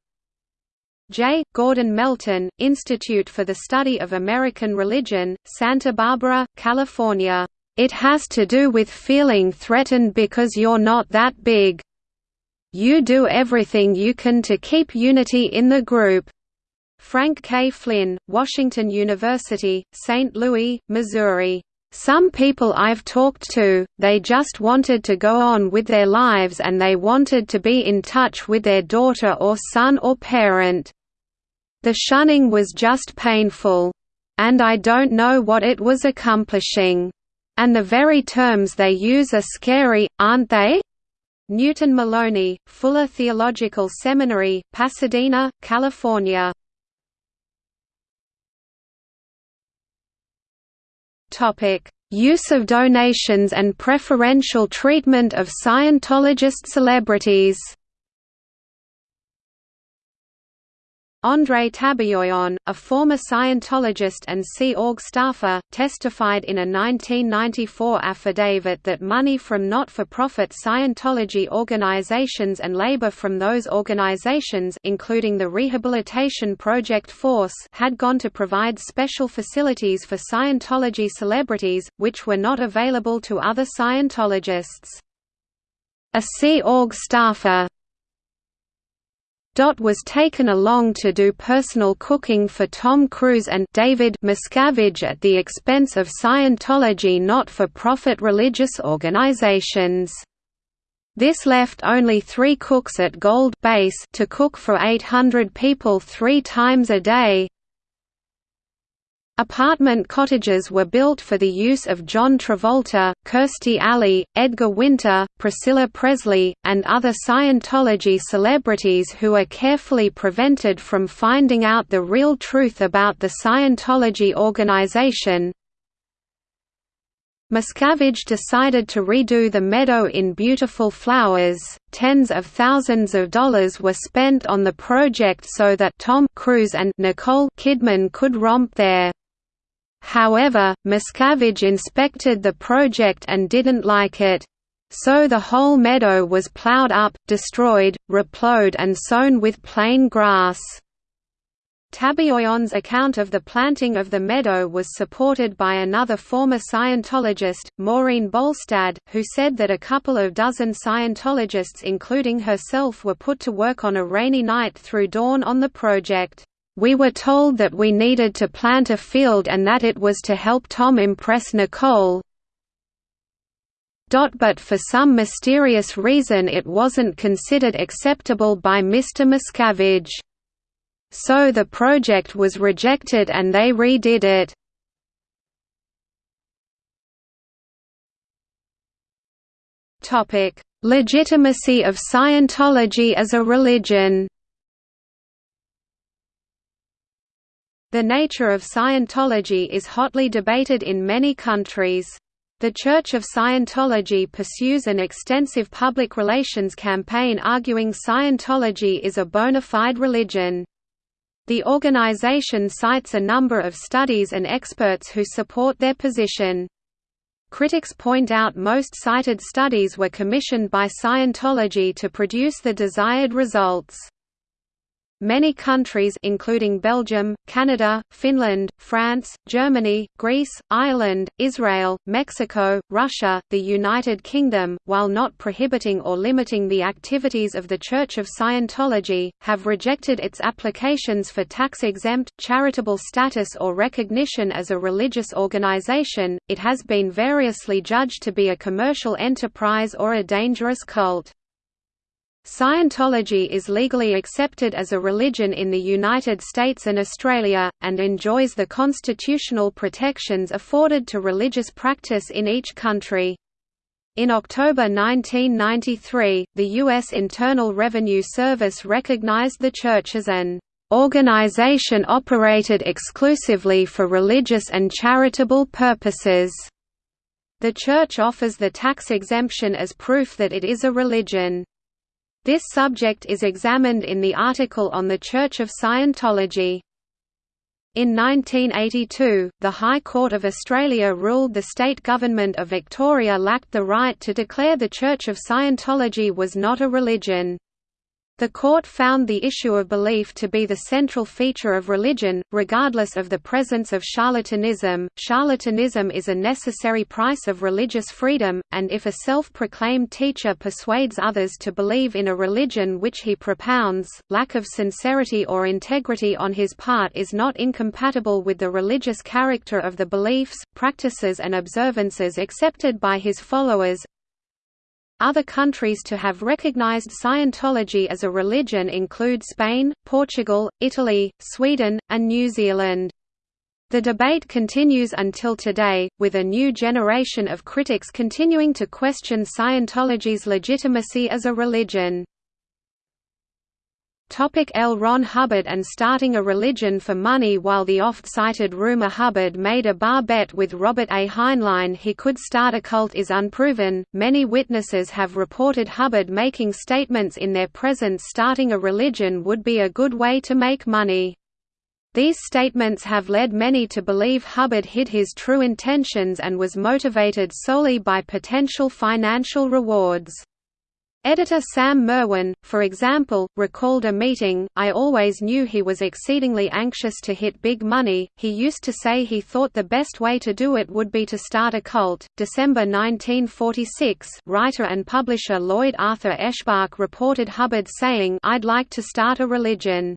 J. Gordon Melton, Institute for the Study of American Religion, Santa Barbara, California. It has to do with feeling threatened because you're not that big. You do everything you can to keep unity in the group. Frank K. Flinn, Washington University, St. Louis, Missouri. Some people I've talked to, they just wanted to go on with their lives and they wanted to be in touch with their daughter or son or parent. The shunning was just painful. And I don't know what it was accomplishing. And the very terms they use are scary, aren't they? Newton Malony, Fuller Theological Seminary, Pasadena, California. Use of donations and preferential treatment of Scientologist celebrities Andrei Tabayoyon, a former Scientologist and Sea Org staffer, testified in a 1994 affidavit that money from not-for-profit Scientology organizations and labor from those organizations including the Rehabilitation Project Force had gone to provide special facilities for Scientology celebrities, which were not available to other Scientologists. A Sea Org staffer, Dot was taken along to do personal cooking for Tom Cruise and David Miscavige at the expense of Scientology not-for-profit religious organizations. This left only three cooks at Gold Base to cook for 800 people three times a day, Apartment cottages were built for the use of John Travolta, Kirstie Alley, Edgar Winter, Priscilla Presley, and other Scientology celebrities who are carefully prevented from finding out the real truth about the Scientology organization. Miscavige decided to redo the meadow in beautiful flowers. Tens of thousands of dollars were spent on the project so that Tom Cruise and Nicole Kidman could romp there. However, Miscavige inspected the project and didn't like it. So the whole meadow was plowed up, destroyed, replowed and sown with plain grass. Tabayoyon's account of the planting of the meadow was supported by another former Scientologist, Maureen Bolstad, who said that a couple of dozen Scientologists including herself were put to work on a rainy night through dawn on the project. We were told that we needed to plant a field and that it was to help Tom impress Nicole, but for some mysterious reason it wasn't considered acceptable by Mr. Miscavige. So the project was rejected and they redid it. Topic: Legitimacy of Scientology as a religion. The nature of Scientology is hotly debated in many countries. The Church of Scientology pursues an extensive public relations campaign arguing Scientology is a bona fide religion. The organization cites a number of studies and experts who support their position. Critics point out most cited studies were commissioned by Scientology to produce the desired results. Many countries including Belgium, Canada, Finland, France, Germany, Greece, Ireland, Israel, Mexico, Russia, the United Kingdom, while not prohibiting or limiting the activities of the Church of Scientology, have rejected its applications for tax-exempt, charitable status or recognition as a religious organization. It has been variously judged to be a commercial enterprise or a dangerous cult. Scientology is legally accepted as a religion in the United States and Australia, and enjoys the constitutional protections afforded to religious practice in each country. In October 1993, the U.S. Internal Revenue Service recognized the Church as an organization operated exclusively for religious and charitable purposes. The Church offers the tax exemption as proof that it is a religion. This subject is examined in the article on the Church of Scientology. In 1982, the High Court of Australia ruled the state government of Victoria lacked the right to declare the Church of Scientology was not a religion. The court found the issue of belief to be the central feature of religion, regardless of the presence of charlatanism. Charlatanism is a necessary price of religious freedom, and if a self proclaimed teacher persuades others to believe in a religion which he propounds, lack of sincerity or integrity on his part is not incompatible with the religious character of the beliefs, practices, and observances accepted by his followers, other countries to have recognized Scientology as a religion include Spain, Portugal, Italy, Sweden, and New Zealand. The debate continues until today, with a new generation of critics continuing to question Scientology's legitimacy as a religion. Topic L. Ron Hubbard and starting a religion for money While the oft-cited rumor Hubbard made a bar bet with Robert A. Heinlein he could start a cult is unproven, many witnesses have reported Hubbard making statements in their presence starting a religion would be a good way to make money. These statements have led many to believe Hubbard hid his true intentions and was motivated solely by potential financial rewards. Editor Sam Merwin, for example, recalled a meeting, I always knew he was exceedingly anxious to hit big money, he used to say he thought the best way to do it would be to start a cult. December 1946 writer and publisher Lloyd Arthur Eschbach reported Hubbard saying I'd like to start a religion.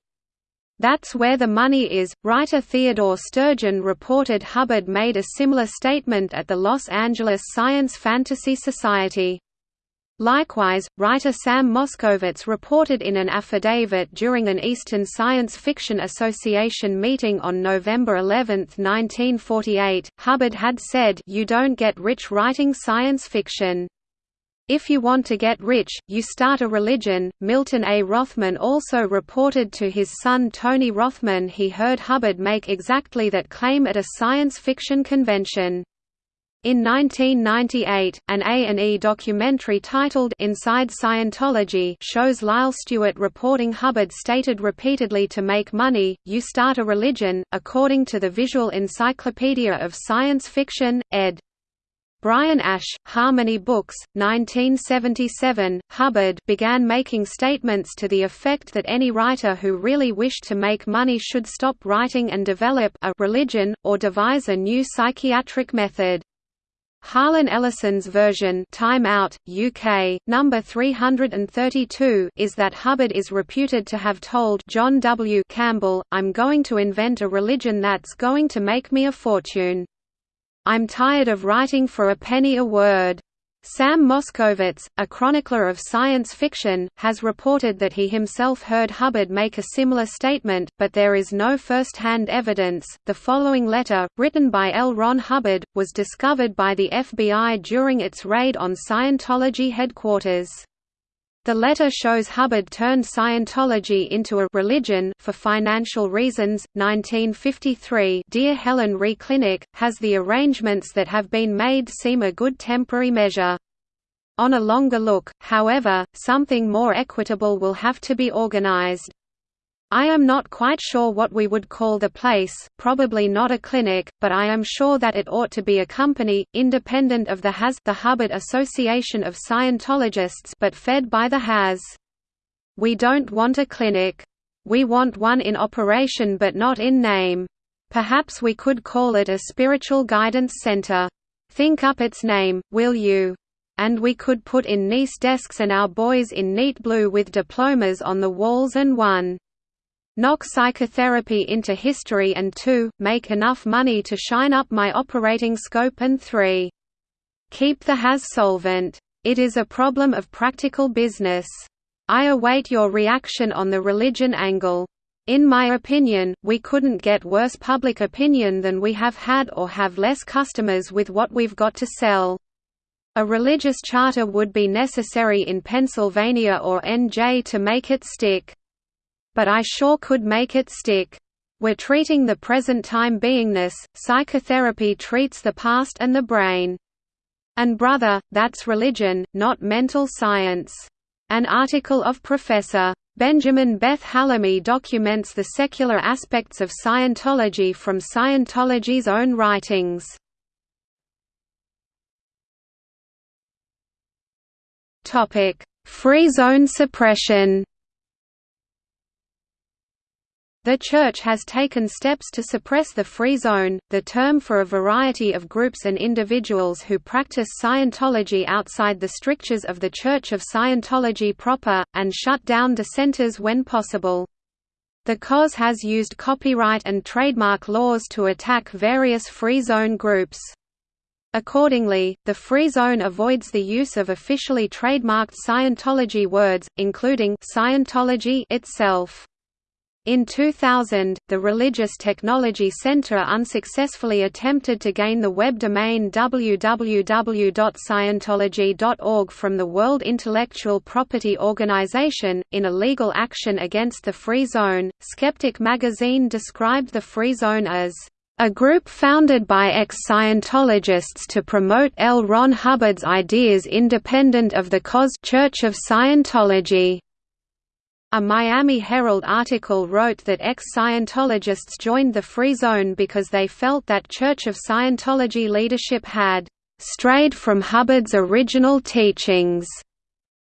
That's where the money is. Writer Theodore Sturgeon reported Hubbard made a similar statement at the Los Angeles Science Fantasy Society. Likewise, writer Sam Moskowitz reported in an affidavit during an Eastern Science Fiction Association meeting on November 11, 1948, Hubbard had said you don't get rich writing science fiction. If you want to get rich, you start a religion. Milton A. Rothman also reported to his son Tony Rothman he heard Hubbard make exactly that claim at a science fiction convention. In 1998, an A&E documentary titled Inside Scientology shows Lyle Stuart reporting Hubbard stated repeatedly to make money, you start a religion, according to the Visual Encyclopedia of Science Fiction, ed. Brian Ash, Harmony Books, 1977. Hubbard began making statements to the effect that any writer who really wished to make money should stop writing and develop a religion, or devise a new psychiatric method. Harlan Ellison's version Time Out, UK, number 332 is that Hubbard is reputed to have told John W. Campbell, I'm going to invent a religion that's going to make me a fortune. I'm tired of writing for a penny a word. Sam Moskowitz, a chronicler of science fiction, has reported that he himself heard Hubbard make a similar statement, but there is no first-hand evidence. The following letter, written by L. Ron Hubbard, was discovered by the FBI during its raid on Scientology headquarters. The letter shows Hubbard turned Scientology into a religion for financial reasons. 1953 Dear Helen Re Clinic, has the arrangements that have been made seem a good temporary measure. On a longer look, however, something more equitable will have to be organized. I am not quite sure what we would call the place, probably not a clinic, but I am sure that it ought to be a company, independent of the HAS the Hubbard Association of Scientologists but fed by the HAS. We don't want a clinic. We want one in operation but not in name. Perhaps we could call it a spiritual guidance center. Think up its name, will you? And we could put in nice desks and our boys in neat blue with diplomas on the walls and one knock psychotherapy into history and 2, make enough money to shine up my operating scope and 3. Keep the HAS solvent. It is a problem of practical business. I await your reaction on the religion angle. In my opinion, we couldn't get worse public opinion than we have had or have less customers with what we've got to sell. A religious charter would be necessary in Pennsylvania or NJ to make it stick. But I sure could make it stick. We're treating the present time beingness, psychotherapy treats the past and the brain. And brother, that's religion, not mental science. An article of Professor. Benjamin Beit-Hallahmi documents the secular aspects of Scientology from Scientology's own writings. Free zone suppression the Church has taken steps to suppress the free zone, the term for a variety of groups and individuals who practice Scientology outside the strictures of the Church of Scientology proper, and shut down dissenters when possible. The COS has used copyright and trademark laws to attack various free zone groups. Accordingly, the Free Zone avoids the use of officially trademarked Scientology words, including Scientology itself. In 2000, the Religious Technology Center unsuccessfully attempted to gain the web domain www.scientology.org from the World Intellectual Property Organization, in a legal action against the Free Zone. Skeptic magazine described the Free Zone as a group founded by ex-Scientologists to promote L. Ron Hubbard's ideas independent of the COS Church of Scientology. A Miami Herald article wrote that ex-Scientologists joined the Free Zone because they felt that Church of Scientology leadership had strayed from Hubbard's original teachings.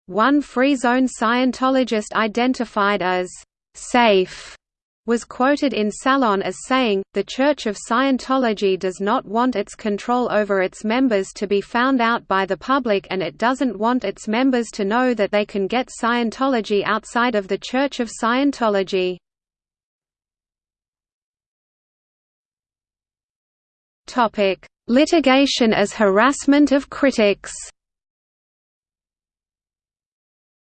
One Free Zone Scientologist identified as safe was quoted in Salon as saying, The Church of Scientology does not want its control over its members to be found out by the public and it doesn't want its members to know that they can get Scientology outside of the Church of Scientology. Litigation as harassment of critics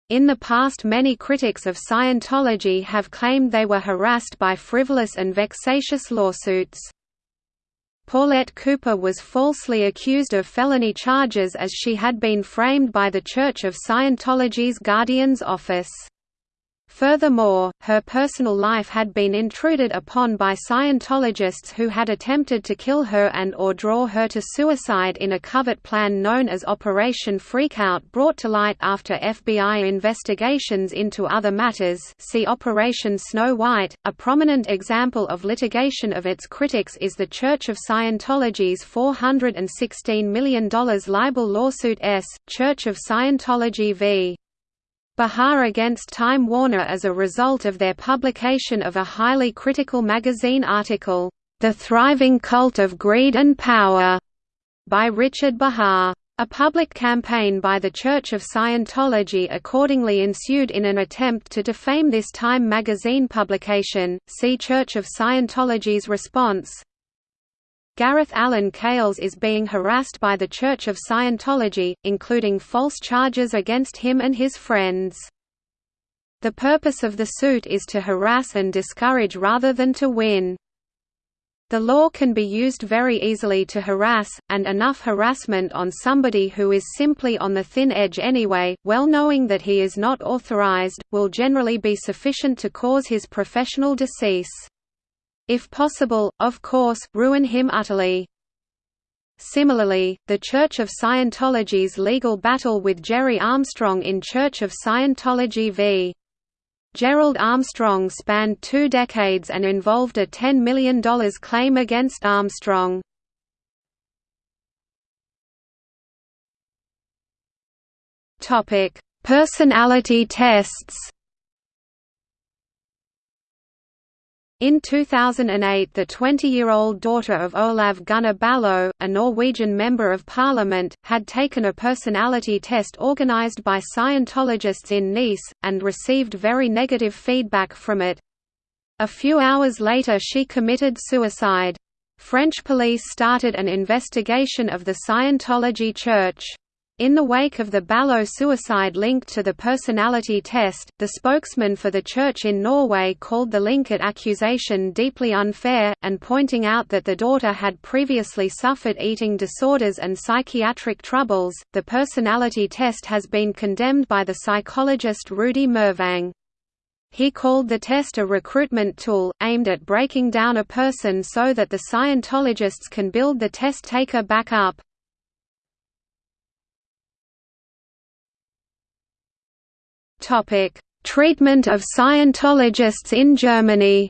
In the past many critics of Scientology have claimed they were harassed by frivolous and vexatious lawsuits. Paulette Cooper was falsely accused of felony charges as she had been framed by the Church of Scientology's Guardian's Office. Furthermore, her personal life had been intruded upon by Scientologists who had attempted to kill her and or draw her to suicide in a covert plan known as Operation Freakout brought to light after FBI investigations into other matters see Operation Snow White. A prominent example of litigation of its critics is the Church of Scientology's $416 million libel lawsuit S. Church of Scientology v. Behar against Time Warner as a result of their publication of a highly critical magazine article, The Thriving Cult of Greed and Power, by Richard Behar. A public campaign by the Church of Scientology accordingly ensued in an attempt to defame this Time magazine publication. See Church of Scientology's response. Gareth Allen Cales is being harassed by the Church of Scientology, including false charges against him and his friends. The purpose of the suit is to harass and discourage rather than to win. The law can be used very easily to harass, and enough harassment on somebody who is simply on the thin edge anyway, well knowing that he is not authorized, will generally be sufficient to cause his professional decease if possible, of course, ruin him utterly. Similarly, the Church of Scientology's legal battle with Gerry Armstrong in Church of Scientology v. Gerald Armstrong spanned two decades and involved a $10 million claim against Armstrong. Personality tests In 2008 the 20-year-old daughter of Olav Gunnar Ballo, a Norwegian Member of Parliament, had taken a personality test organized by Scientologists in Nice, and received very negative feedback from it. A few hours later she committed suicide. French police started an investigation of the Scientology Church. In the wake of the Ballo suicide linked to the personality test, the spokesman for the church in Norway called the link at accusation deeply unfair, and pointing out that the daughter had previously suffered eating disorders and psychiatric troubles. The personality test has been condemned by the psychologist Rudy Mervang. He called the test a recruitment tool, aimed at breaking down a person so that the Scientologists can build the test taker back up. Treatment of Scientologists in Germany.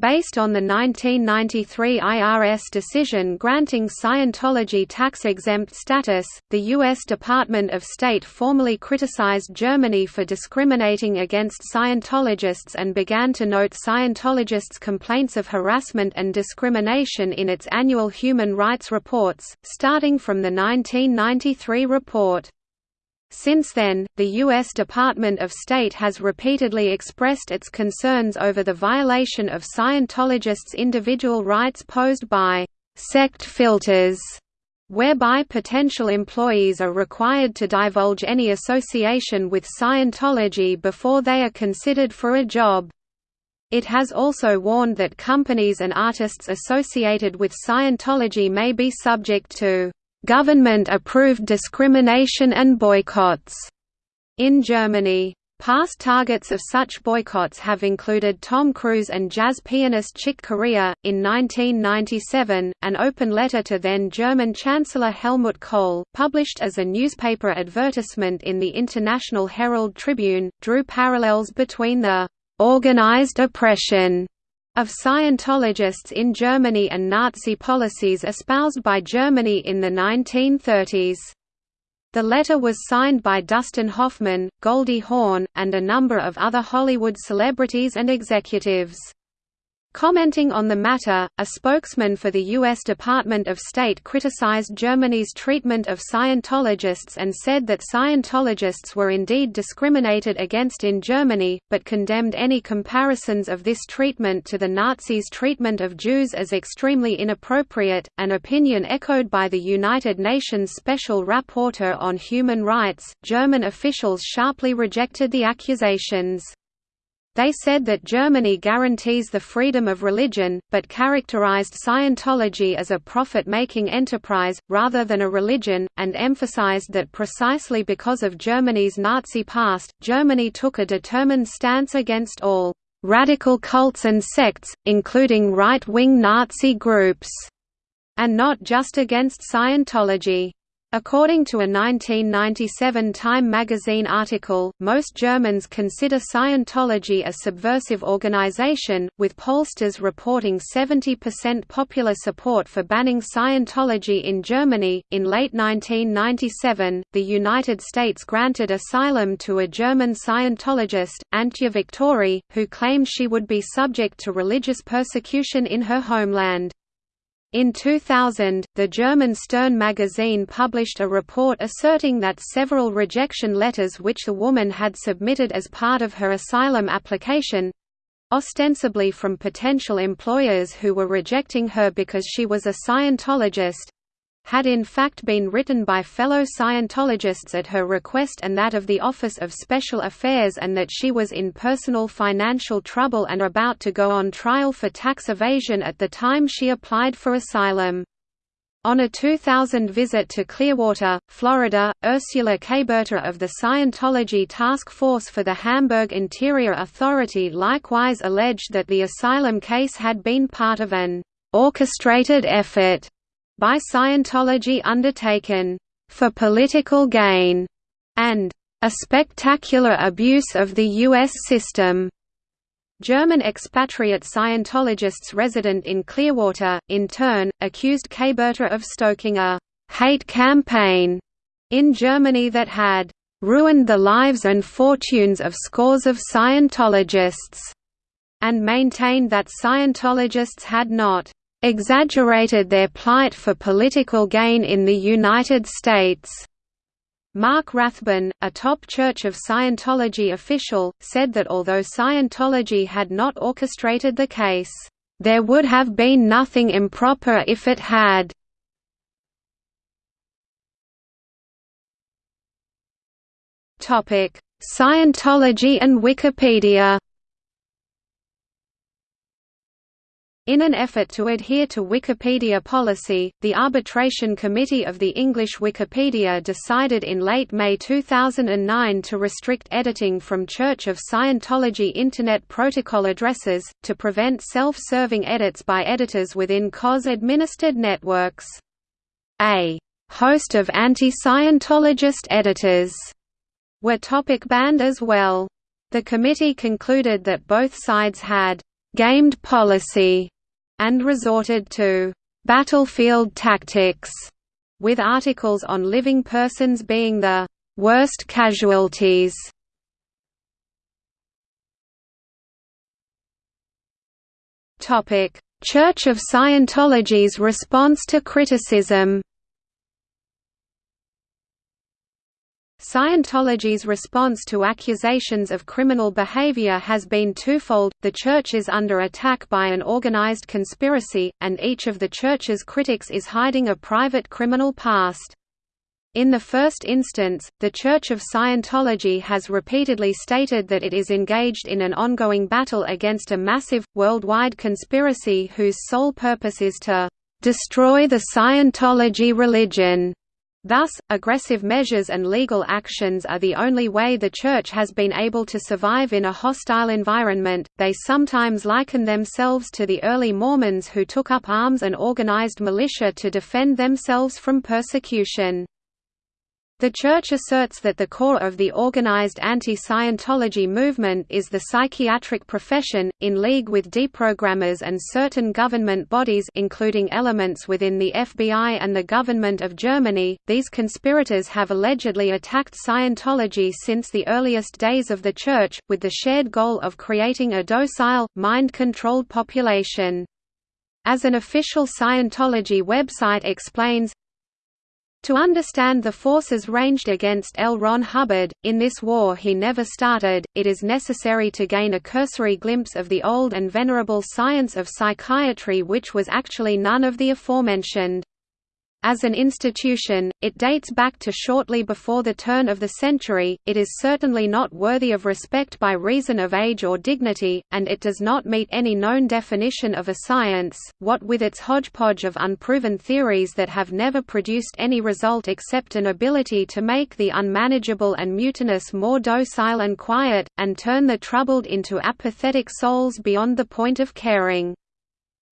Based on the 1993 IRS decision granting Scientology tax-exempt status, the U.S. Department of State formally criticized Germany for discriminating against Scientologists and began to note Scientologists' complaints of harassment and discrimination in its annual human rights reports, starting from the 1993 report. Since then, the U.S. Department of State has repeatedly expressed its concerns over the violation of Scientologists' individual rights posed by «sect filters», whereby potential employees are required to divulge any association with Scientology before they are considered for a job. It has also warned that companies and artists associated with Scientology may be subject to government-approved discrimination and boycotts in Germany. Past targets of such boycotts have included Tom Cruise and jazz pianist Chick Corea. In 1997, an open letter to then German Chancellor Helmut Kohl, published as a newspaper advertisement in the International Herald Tribune, drew parallels between the organized oppression of Scientologists in Germany and Nazi policies espoused by Germany in the 1930s. The letter was signed by Dustin Hoffman, Goldie Hawn, and a number of other Hollywood celebrities and executives. Commenting on the matter, a spokesman for the U.S. Department of State criticized Germany's treatment of Scientologists and said that Scientologists were indeed discriminated against in Germany, but condemned any comparisons of this treatment to the Nazis' treatment of Jews as extremely inappropriate, an opinion echoed by the United Nations Special Rapporteur on Human Rights. German officials sharply rejected the accusations. They said that Germany guarantees the freedom of religion, but characterized Scientology as a profit-making enterprise, rather than a religion, and emphasized that precisely because of Germany's Nazi past, Germany took a determined stance against all «radical cults and sects, including right-wing Nazi groups», and not just against Scientology. According to a 1997 Time magazine article, most Germans consider Scientology a subversive organization, with pollsters reporting 70% popular support for banning Scientology in Germany. In late 1997, the United States granted asylum to a German Scientologist, Antje Victori, who claimed she would be subject to religious persecution in her homeland. In 2000, the German Stern magazine published a report asserting that several rejection letters which the woman had submitted as part of her asylum application—ostensibly from potential employers who were rejecting her because she was a Scientologist, had in fact been written by fellow Scientologists at her request and that of the Office of Special Affairs and that she was in personal financial trouble and about to go on trial for tax evasion at the time she applied for asylum. On a 2000 visit to Clearwater, Florida, Ursula Caberta of the Scientology Task Force for the Hamburg Interior Authority likewise alleged that the asylum case had been part of an orchestrated effort by Scientology undertaken for political gain and a spectacular abuse of the U.S. system. German expatriate Scientologists resident in Clearwater, in turn, accused Caberta of stoking a «hate campaign» in Germany that had «ruined the lives and fortunes of scores of Scientologists» and maintained that Scientologists had not exaggerated their plight for political gain in the United States. Mark Rathbun, a top Church of Scientology official, said that although Scientology had not orchestrated the case, "...there would have been nothing improper if it had." Scientology and Wikipedia In an effort to adhere to Wikipedia policy, the Arbitration Committee of the English Wikipedia decided in late May 2009 to restrict editing from Church of Scientology Internet Protocol addresses, to prevent self-serving edits by editors within COS-administered networks. A host of anti-Scientologist editors were topic banned as well. The committee concluded that both sides had gamed policy and resorted to battlefield tactics, with articles on living persons being the worst casualties. Church of Scientology's response to criticism Scientology's response to accusations of criminal behavior has been twofold, the Church is under attack by an organized conspiracy, and each of the Church's critics is hiding a private criminal past. In the first instance, the Church of Scientology has repeatedly stated that it is engaged in an ongoing battle against a massive, worldwide conspiracy whose sole purpose is to "...destroy the Scientology religion." Thus, aggressive measures and legal actions are the only way the Church has been able to survive in a hostile environment. They sometimes liken themselves to the early Mormons who took up arms and organized militia to defend themselves from persecution. The Church asserts that the core of the organized anti-Scientology movement is the psychiatric profession, in league with deprogrammers and certain government bodies including elements within the FBI and the government of Germany. These conspirators have allegedly attacked Scientology since the earliest days of the Church, with the shared goal of creating a docile, mind-controlled population. As an official Scientology website explains, to understand the forces ranged against L. Ron Hubbard, in this war he never started, it is necessary to gain a cursory glimpse of the old and venerable science of psychiatry which was actually none of the aforementioned. As an institution, it dates back to shortly before the turn of the century, it is certainly not worthy of respect by reason of age or dignity, and it does not meet any known definition of a science, what with its hodgepodge of unproven theories that have never produced any result except an ability to make the unmanageable and mutinous more docile and quiet, and turn the troubled into apathetic souls beyond the point of caring.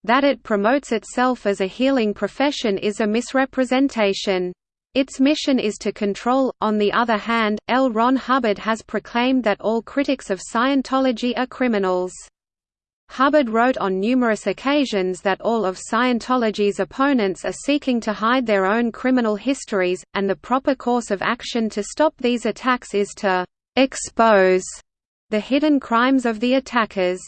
That it promotes itself as a healing profession is a misrepresentation. Its mission is to control. On the other hand, L. Ron Hubbard has proclaimed that all critics of Scientology are criminals. Hubbard wrote on numerous occasions that all of Scientology's opponents are seeking to hide their own criminal histories, and the proper course of action to stop these attacks is to expose the hidden crimes of the attackers.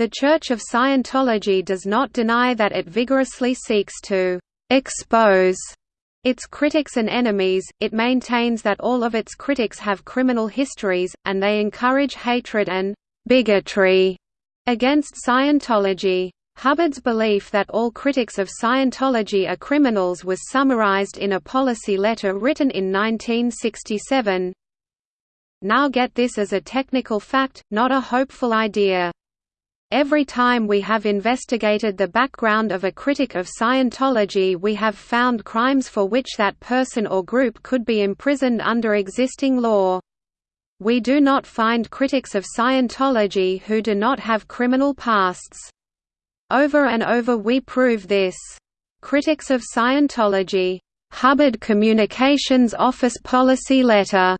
The Church of Scientology does not deny that it vigorously seeks to «expose» its critics and enemies, it maintains that all of its critics have criminal histories, and they encourage hatred and «bigotry» against Scientology. Hubbard's belief that all critics of Scientology are criminals was summarized in a policy letter written in 1967. Now get this as a technical fact, not a hopeful idea. Every time we have investigated the background of a critic of Scientology we have found crimes for which that person or group could be imprisoned under existing law. We do not find critics of Scientology who do not have criminal pasts. Over and over we prove this. Critics of Scientology. Hubbard Communications Office Policy Letter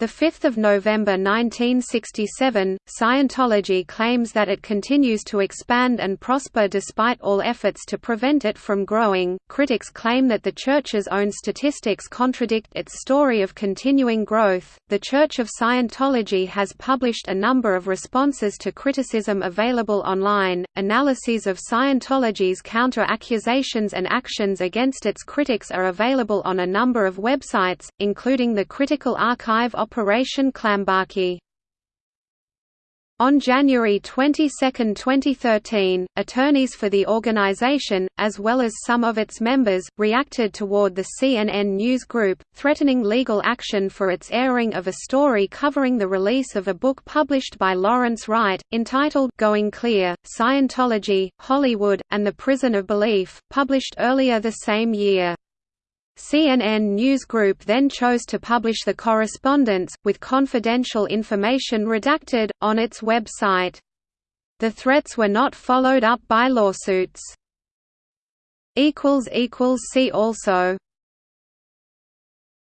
5 November 1967, Scientology claims that it continues to expand and prosper despite all efforts to prevent it from growing. Critics claim that the Church's own statistics contradict its story of continuing growth. The Church of Scientology has published a number of responses to criticism available online. Analyses of Scientology's counter accusations and actions against its critics are available on a number of websites, including the Critical Archive Operation Clambake. On January 22, 2013, attorneys for the organization, as well as some of its members, reacted toward the CNN News Group, threatening legal action for its airing of a story covering the release of a book published by Lawrence Wright, entitled Going Clear, Scientology, Hollywood, and the Prison of Belief, published earlier the same year. CNN News Group then chose to publish the correspondence, with confidential information redacted, on its website. The threats were not followed up by lawsuits. See also